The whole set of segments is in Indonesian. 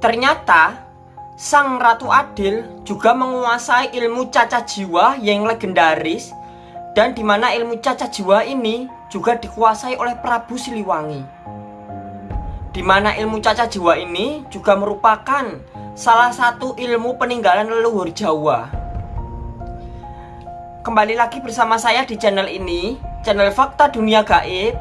Ternyata Sang Ratu Adil juga menguasai ilmu cacat jiwa yang legendaris dan di mana ilmu cacat jiwa ini juga dikuasai oleh Prabu Siliwangi. Di mana ilmu cacat jiwa ini juga merupakan salah satu ilmu peninggalan leluhur Jawa. Kembali lagi bersama saya di channel ini, channel Fakta Dunia Gaib.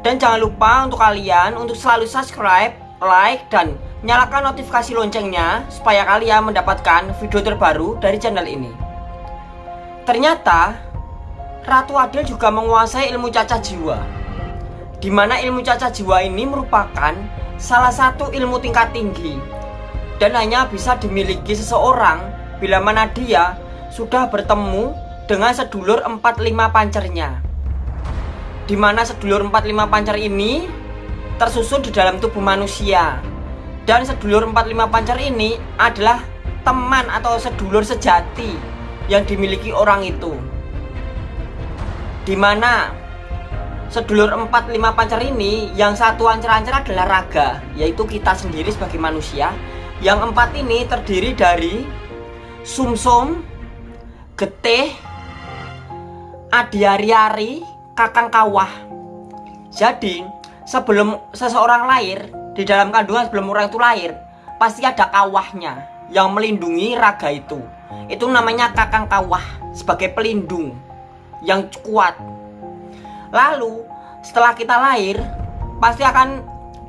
Dan jangan lupa untuk kalian untuk selalu subscribe, like, dan nyalakan notifikasi loncengnya supaya kalian mendapatkan video terbaru dari channel ini. Ternyata Ratu Adil juga menguasai ilmu cacat jiwa. Di mana ilmu cacat jiwa ini merupakan salah satu ilmu tingkat tinggi dan hanya bisa dimiliki seseorang bila mana dia sudah bertemu dengan sedulur 45 pancernya. Di mana sedulur 45 pancer ini tersusun di dalam tubuh manusia dan sedulur 45 pancar ini adalah teman atau sedulur sejati yang dimiliki orang itu. Di mana sedulur 45 pancar ini yang satu ancer-ancer adalah raga Yaitu kita sendiri sebagai manusia. Yang empat ini terdiri dari sumsum, getih, adiari-ari, kakang kawah. Jadi sebelum seseorang lahir di dalam kandungan sebelum orang itu lahir pasti ada kawahnya yang melindungi raga itu. Itu namanya kakang kawah sebagai pelindung yang kuat. Lalu setelah kita lahir pasti akan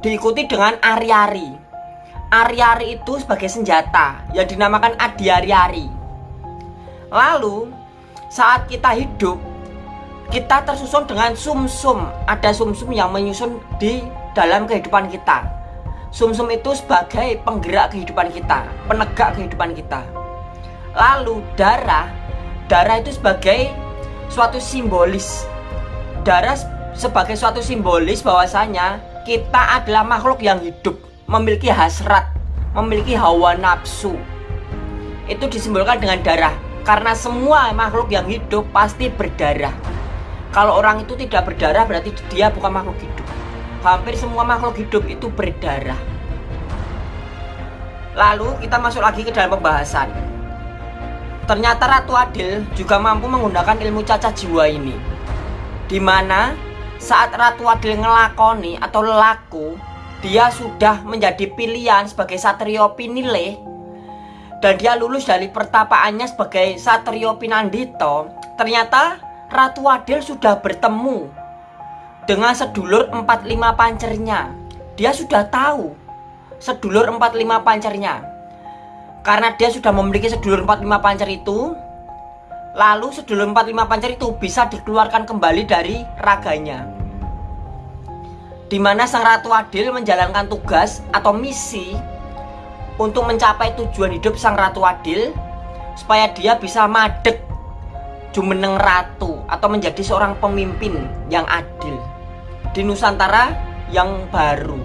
diikuti dengan ari-ari. Ari-ari itu sebagai senjata yang dinamakan adi-ari-ari lalu saat kita hidup kita tersusun dengan sumsum. -sum. ada sumsum -sum yang menyusun di dalam kehidupan kita Sumsum -sum itu sebagai penggerak kehidupan kita, penegak kehidupan kita. Lalu darah, darah itu sebagai suatu simbolis. Darah sebagai suatu simbolis bahwasanya kita adalah makhluk yang hidup, memiliki hasrat, memiliki hawa nafsu. Itu disimbolkan dengan darah, karena semua makhluk yang hidup pasti berdarah. Kalau orang itu tidak berdarah berarti dia bukan makhluk hidup hampir semua makhluk hidup itu berdarah. Lalu kita masuk lagi ke dalam pembahasan. Ternyata Ratu Adil juga mampu menggunakan ilmu cacat jiwa ini di mana saat Ratu Adil ngelakoni atau laku dia sudah menjadi pilihan sebagai Satrio Pinile dan dia lulus dari pertapaannya sebagai Satrio Pinandito. Ternyata Ratu Adil sudah bertemu dengan sedulur 45 pancernya. Dia sudah tahu sedulur 45 pancernya. Karena dia sudah memiliki sedulur 45 pancer itu, lalu sedulur 45 pancer itu bisa dikeluarkan kembali dari raganya. Di mana Sang Ratu Adil menjalankan tugas atau misi untuk mencapai tujuan hidup Sang Ratu Adil supaya dia bisa madek jumeneng ratu atau menjadi seorang pemimpin yang adil di Nusantara yang baru.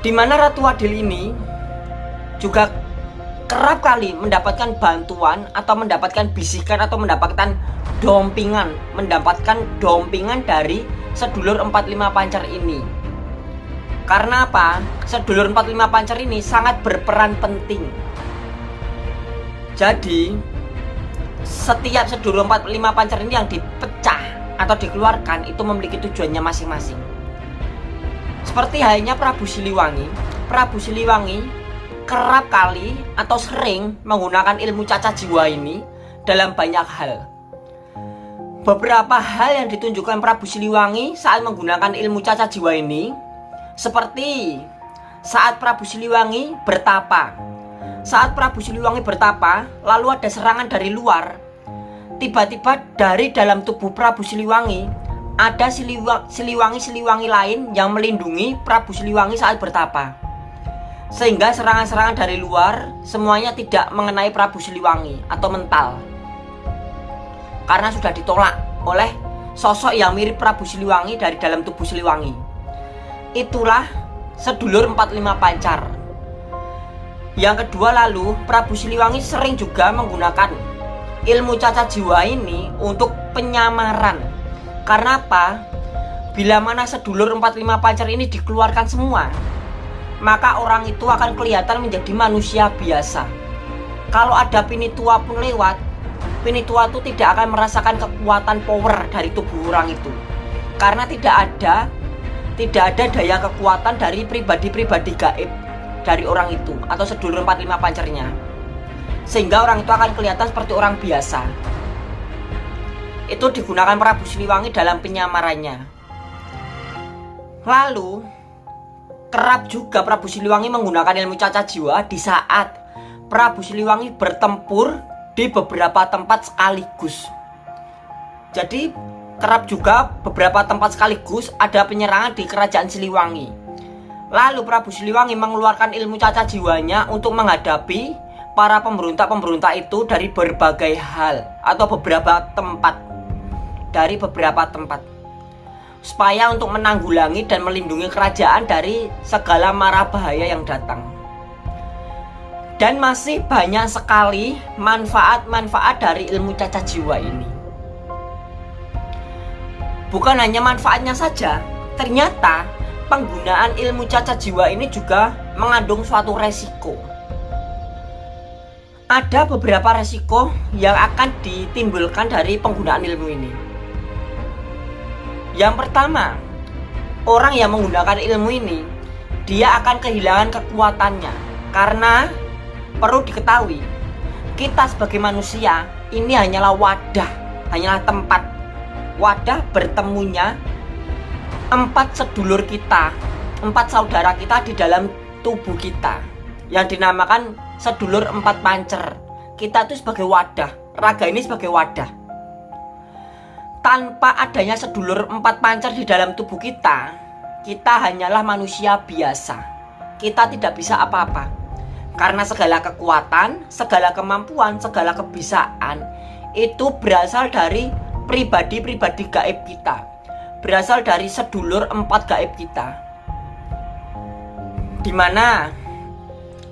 Di mana Ratu Adil ini juga kerap kali mendapatkan bantuan atau mendapatkan bisikan atau mendapatkan dompingan mendapatkan dompingan dari sedulur 45 pancar ini. Karena apa? sedulur 45 pancar ini sangat berperan penting. Jadi setiap sedulur 45 pancar ini yang dipecah atau dikeluarkan itu memiliki tujuannya masing-masing. Seperti halnya Prabu Siliwangi, Prabu Siliwangi kerap kali atau sering menggunakan ilmu cacat jiwa ini dalam banyak hal. Beberapa hal yang ditunjukkan Prabu Siliwangi saat menggunakan ilmu cacat jiwa ini seperti saat Prabu Siliwangi bertapa. Saat Prabu Siliwangi bertapa, lalu ada serangan dari luar tiba-tiba dari dalam tubuh Prabu Siliwangi ada siliwangi-siliwangi lain yang melindungi Prabu Siliwangi saat bertapa. Sehingga serangan-serangan dari luar semuanya tidak mengenai Prabu Siliwangi atau mental. Karena sudah ditolak oleh sosok yang mirip Prabu Siliwangi dari dalam tubuh Siliwangi. Itulah sedulur 45 pancar. Yang kedua lalu Prabu Siliwangi sering juga menggunakan ilmu cacat jiwa ini untuk penyamaran karena apa? Bila mana sedulur 45 pancar ini dikeluarkan semua maka orang itu akan kelihatan menjadi manusia biasa. Kalau ada pinitua pun lewat, pinitua itu tidak akan merasakan kekuatan power dari tubuh orang itu. Karena tidak ada tidak ada daya kekuatan dari pribadi-pribadi gaib dari orang itu atau sedulur 45 pancernya. Sehingga orang itu akan kelihatan seperti orang biasa. Itu digunakan Prabu Siliwangi dalam penyamarannya. Lalu kerap juga Prabu Siliwangi menggunakan ilmu cacat jiwa di saat Prabu Siliwangi bertempur di beberapa tempat sekaligus. Jadi kerap juga beberapa tempat sekaligus ada penyerangan di kerajaan Siliwangi. Lalu Prabu Siliwangi mengeluarkan ilmu cacat jiwanya untuk menghadapi para pemberontak-pemberontak itu dari berbagai hal atau beberapa tempat. Dari beberapa tempat supaya untuk menanggulangi dan melindungi kerajaan dari segala mara bahaya yang datang. Dan masih banyak sekali manfaat-manfaat dari ilmu cacat jiwa ini. Bukan hanya manfaatnya saja, ternyata penggunaan ilmu cacat jiwa ini juga mengandung suatu resiko. Ada beberapa resiko yang akan ditimbulkan dari penggunaan ilmu ini. Yang pertama, orang yang menggunakan ilmu ini dia akan kehilangan kekuatannya karena perlu diketahui kita sebagai manusia ini hanyalah wadah, hanyalah tempat wadah bertemunya empat sedulur kita, empat saudara kita di dalam tubuh kita yang dinamakan sedulur empat pancer. Kita itu sebagai wadah, raga ini sebagai wadah tanpa adanya sedulur empat pancar di dalam tubuh kita, kita hanyalah manusia biasa. Kita tidak bisa apa-apa. Karena segala kekuatan, segala kemampuan, segala kebisaan itu berasal dari pribadi-pribadi gaib kita. Berasal dari sedulur empat gaib kita. Di mana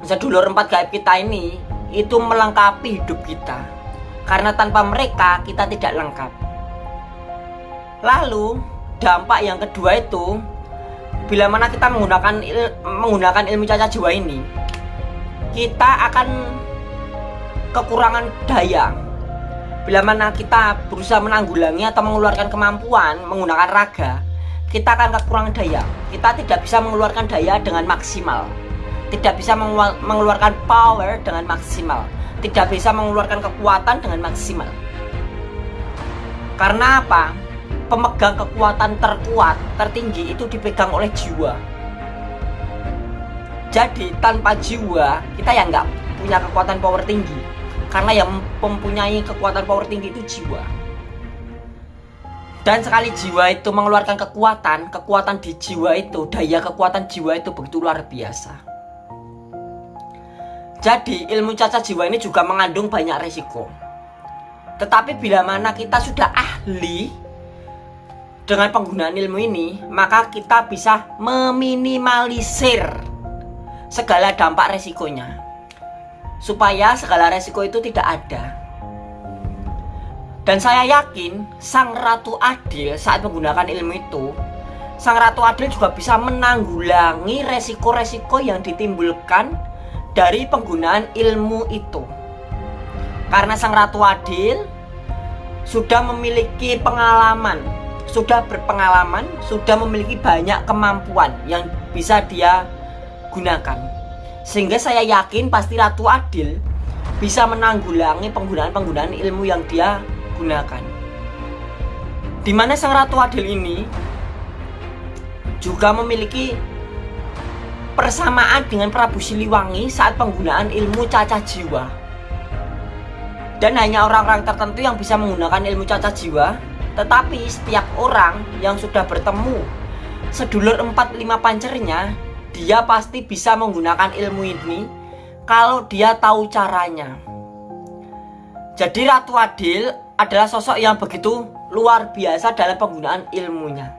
sedulur empat gaib kita ini itu melengkapi hidup kita. Karena tanpa mereka kita tidak lengkap. Lalu dampak yang kedua itu bila mana kita menggunakan il, menggunakan ilmu cacat jiwa ini kita akan kekurangan daya bila mana kita berusaha menanggulangi atau mengeluarkan kemampuan menggunakan raga kita akan kekurangan daya kita tidak bisa mengeluarkan daya dengan maksimal tidak bisa mengeluarkan power dengan maksimal tidak bisa mengeluarkan kekuatan dengan maksimal karena apa? pemegang kekuatan terkuat, tertinggi itu dipegang oleh jiwa. Jadi tanpa jiwa kita yang nggak punya kekuatan power tinggi, karena yang mempunyai kekuatan power tinggi itu jiwa. Dan sekali jiwa itu mengeluarkan kekuatan, kekuatan di jiwa itu, daya kekuatan jiwa itu begitu luar biasa. Jadi ilmu cacat jiwa ini juga mengandung banyak resiko. Tetapi bila mana kita sudah ahli dengan penggunaan ilmu ini, maka kita bisa meminimalisir segala dampak resikonya. Supaya segala resiko itu tidak ada. Dan saya yakin Sang Ratu Adil saat menggunakan ilmu itu, Sang Ratu Adil juga bisa menanggulangi resiko-resiko yang ditimbulkan dari penggunaan ilmu itu. Karena Sang Ratu Adil sudah memiliki pengalaman sudah berpengalaman, sudah memiliki banyak kemampuan yang bisa dia gunakan. Sehingga saya yakin pasti Ratu Adil bisa menanggulangi penggunaan-penggunaan ilmu yang dia gunakan. Di mana sang Ratu Adil ini juga memiliki persamaan dengan Prabu Siliwangi saat penggunaan ilmu cacat jiwa. Dan hanya orang-orang tertentu yang bisa menggunakan ilmu cacat jiwa tetapi setiap orang yang sudah bertemu sedulur 4-5 pancernya, dia pasti bisa menggunakan ilmu ini kalau dia tahu caranya. Jadi Ratu Adil adalah sosok yang begitu luar biasa dalam penggunaan ilmunya.